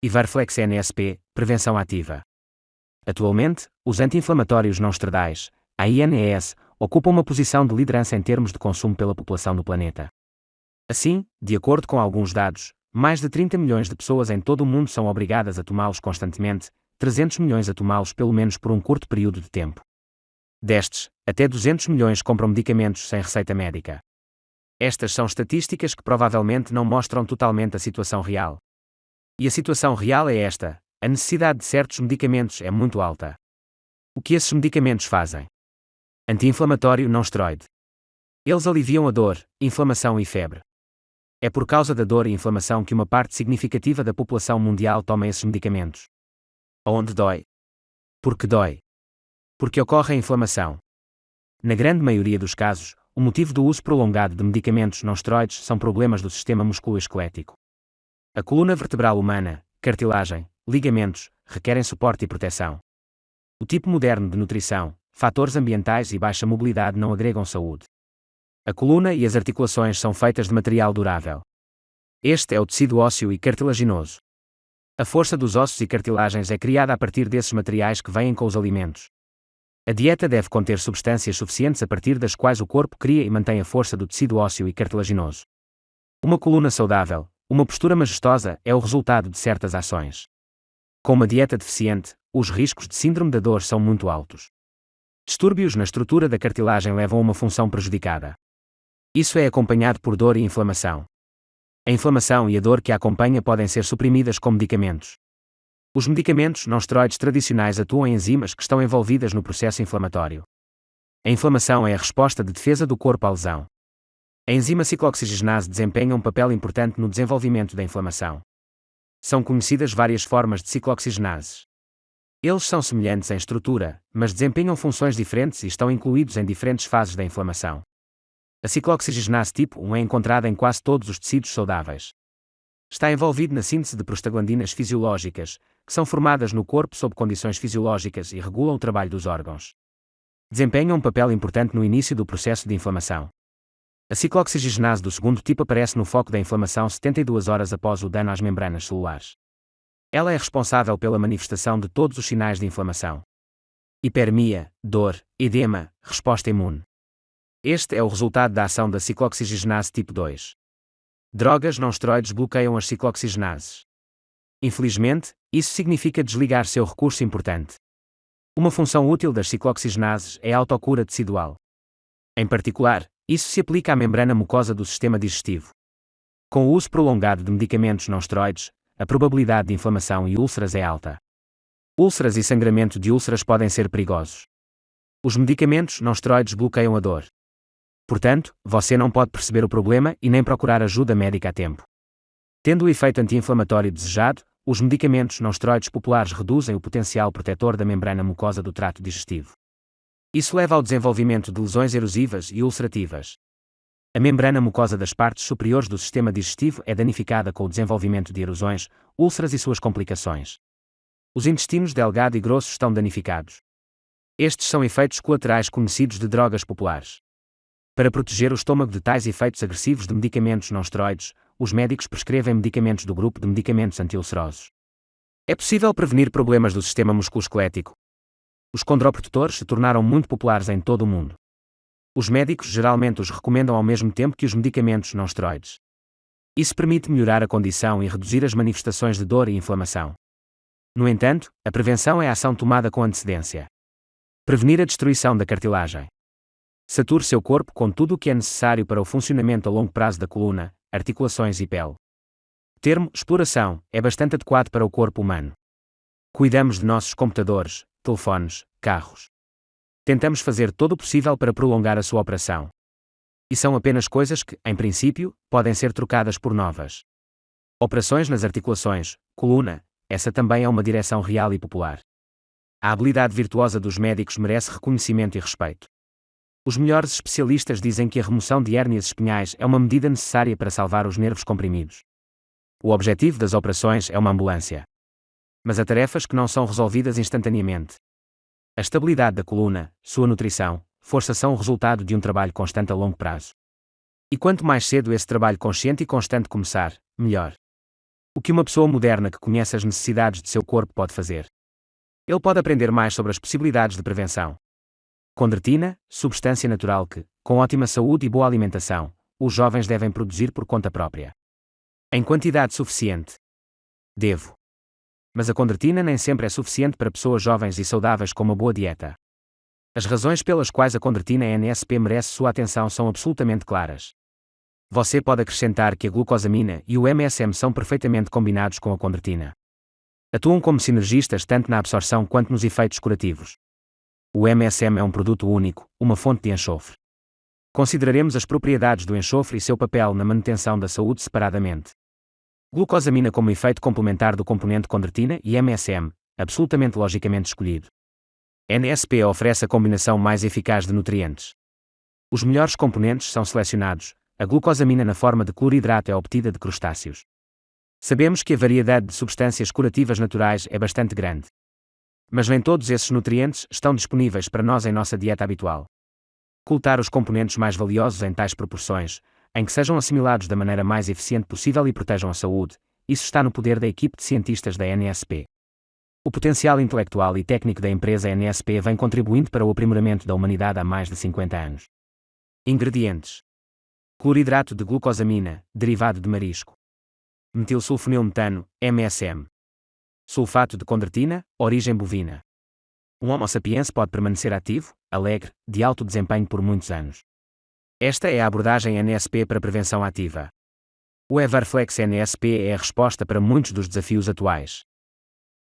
e Varflex NSP, prevenção ativa. Atualmente, os anti-inflamatórios não esteroidais, AINES, ocupam uma posição de liderança em termos de consumo pela população no planeta. Assim, de acordo com alguns dados, mais de 30 milhões de pessoas em todo o mundo são obrigadas a tomá-los constantemente, 300 milhões a tomá-los pelo menos por um curto período de tempo. Destes, até 200 milhões compram medicamentos sem receita médica. Estas são estatísticas que provavelmente não mostram totalmente a situação real. E a situação real é esta: a necessidade de certos medicamentos é muito alta. O que esses medicamentos fazem? Anti-inflamatório não esteroide. Eles aliviam a dor, inflamação e febre. É por causa da dor e inflamação que uma parte significativa da população mundial toma esses medicamentos. Aonde dói? Porque dói. Porque ocorre a inflamação. Na grande maioria dos casos, o motivo do uso prolongado de medicamentos não esteroides são problemas do sistema musculoesquelético. A coluna vertebral humana, cartilagem, ligamentos, requerem suporte e proteção. O tipo moderno de nutrição, fatores ambientais e baixa mobilidade não agregam saúde. A coluna e as articulações são feitas de material durável. Este é o tecido ósseo e cartilaginoso. A força dos ossos e cartilagens é criada a partir desses materiais que vêm com os alimentos. A dieta deve conter substâncias suficientes a partir das quais o corpo cria e mantém a força do tecido ósseo e cartilaginoso. Uma coluna saudável, uma postura majestosa, é o resultado de certas ações. Com uma dieta deficiente, os riscos de síndrome da dor são muito altos. Distúrbios na estrutura da cartilagem levam a uma função prejudicada. Isso é acompanhado por dor e inflamação. A inflamação e a dor que a acompanha podem ser suprimidas com medicamentos. Os medicamentos não esteroides tradicionais atuam em enzimas que estão envolvidas no processo inflamatório. A inflamação é a resposta de defesa do corpo à lesão. A enzima ciclooxigenase desempenha um papel importante no desenvolvimento da inflamação. São conhecidas várias formas de ciclooxigenases. Eles são semelhantes em estrutura, mas desempenham funções diferentes e estão incluídos em diferentes fases da inflamação. A ciclooxigenase tipo 1 é encontrada em quase todos os tecidos saudáveis. Está envolvido na síntese de prostaglandinas fisiológicas, que são formadas no corpo sob condições fisiológicas e regulam o trabalho dos órgãos. Desempenham um papel importante no início do processo de inflamação. A ciclooxigenase do segundo tipo aparece no foco da inflamação 72 horas após o dano às membranas celulares. Ela é responsável pela manifestação de todos os sinais de inflamação. Hipermia, dor, edema, resposta imune. Este é o resultado da ação da ciclooxigenase tipo 2. Drogas não esteroides bloqueiam as ciclooxigenases. Infelizmente, isso significa desligar seu recurso importante. Uma função útil das ciclooxigenases é a autocura tecidual. Em particular, isso se aplica à membrana mucosa do sistema digestivo. Com o uso prolongado de medicamentos não esteroides, a probabilidade de inflamação e úlceras é alta. Úlceras e sangramento de úlceras podem ser perigosos. Os medicamentos não esteroides bloqueiam a dor. Portanto, você não pode perceber o problema e nem procurar ajuda médica a tempo. Tendo o efeito anti-inflamatório desejado, os medicamentos não esteroides populares reduzem o potencial protetor da membrana mucosa do trato digestivo. Isso leva ao desenvolvimento de lesões erosivas e ulcerativas. A membrana mucosa das partes superiores do sistema digestivo é danificada com o desenvolvimento de erosões, úlceras e suas complicações. Os intestinos delgado e grosso estão danificados. Estes são efeitos colaterais conhecidos de drogas populares. Para proteger o estômago de tais efeitos agressivos de medicamentos não esteroides, os médicos prescrevem medicamentos do grupo de medicamentos antiulcerosos. É possível prevenir problemas do sistema musculoesquelético. Os condroprotectores se tornaram muito populares em todo o mundo. Os médicos geralmente os recomendam ao mesmo tempo que os medicamentos não esteroides. Isso permite melhorar a condição e reduzir as manifestações de dor e inflamação. No entanto, a prevenção é a ação tomada com antecedência. Prevenir a destruição da cartilagem. Sature seu corpo com tudo o que é necessário para o funcionamento a longo prazo da coluna, articulações e pele. Termo exploração é bastante adequado para o corpo humano. Cuidamos de nossos computadores, telefones, carros. Tentamos fazer todo o possível para prolongar a sua operação. E são apenas coisas que, em princípio, podem ser trocadas por novas. Operações nas articulações, coluna, essa também é uma direção real e popular. A habilidade virtuosa dos médicos merece reconhecimento e respeito. Os melhores especialistas dizem que a remoção de hérnias espinhais é uma medida necessária para salvar os nervos comprimidos. O objetivo das operações é uma ambulância. Mas há tarefas que não são resolvidas instantaneamente. A estabilidade da coluna, sua nutrição, força são o resultado de um trabalho constante a longo prazo. E quanto mais cedo esse trabalho consciente e constante começar, melhor. O que uma pessoa moderna que conhece as necessidades de seu corpo pode fazer? Ele pode aprender mais sobre as possibilidades de prevenção. Condretina, substância natural que, com ótima saúde e boa alimentação, os jovens devem produzir por conta própria. Em quantidade suficiente. Devo. Mas a condretina nem sempre é suficiente para pessoas jovens e saudáveis com uma boa dieta. As razões pelas quais a condretina NSP merece sua atenção são absolutamente claras. Você pode acrescentar que a glucosamina e o MSM são perfeitamente combinados com a condretina. Atuam como sinergistas tanto na absorção quanto nos efeitos curativos. O MSM é um produto único, uma fonte de enxofre. Consideraremos as propriedades do enxofre e seu papel na manutenção da saúde separadamente. Glucosamina como efeito complementar do componente condretina e MSM, absolutamente logicamente escolhido. NSP oferece a combinação mais eficaz de nutrientes. Os melhores componentes são selecionados, a glucosamina na forma de cloridrato é obtida de crustáceos. Sabemos que a variedade de substâncias curativas naturais é bastante grande. Mas nem todos esses nutrientes estão disponíveis para nós em nossa dieta habitual. Cultar os componentes mais valiosos em tais proporções, em que sejam assimilados da maneira mais eficiente possível e protejam a saúde, isso está no poder da equipe de cientistas da NSP. O potencial intelectual e técnico da empresa NSP vem contribuindo para o aprimoramento da humanidade há mais de 50 anos. Ingredientes: Cloridrato de glucosamina, derivado de marisco. Metilsulfonilmetano, MSM. Sulfato de condretina, origem bovina. Um Homo sapiens pode permanecer ativo, alegre, de alto desempenho por muitos anos. Esta é a abordagem NSP para prevenção ativa. O Everflex NSP é a resposta para muitos dos desafios atuais.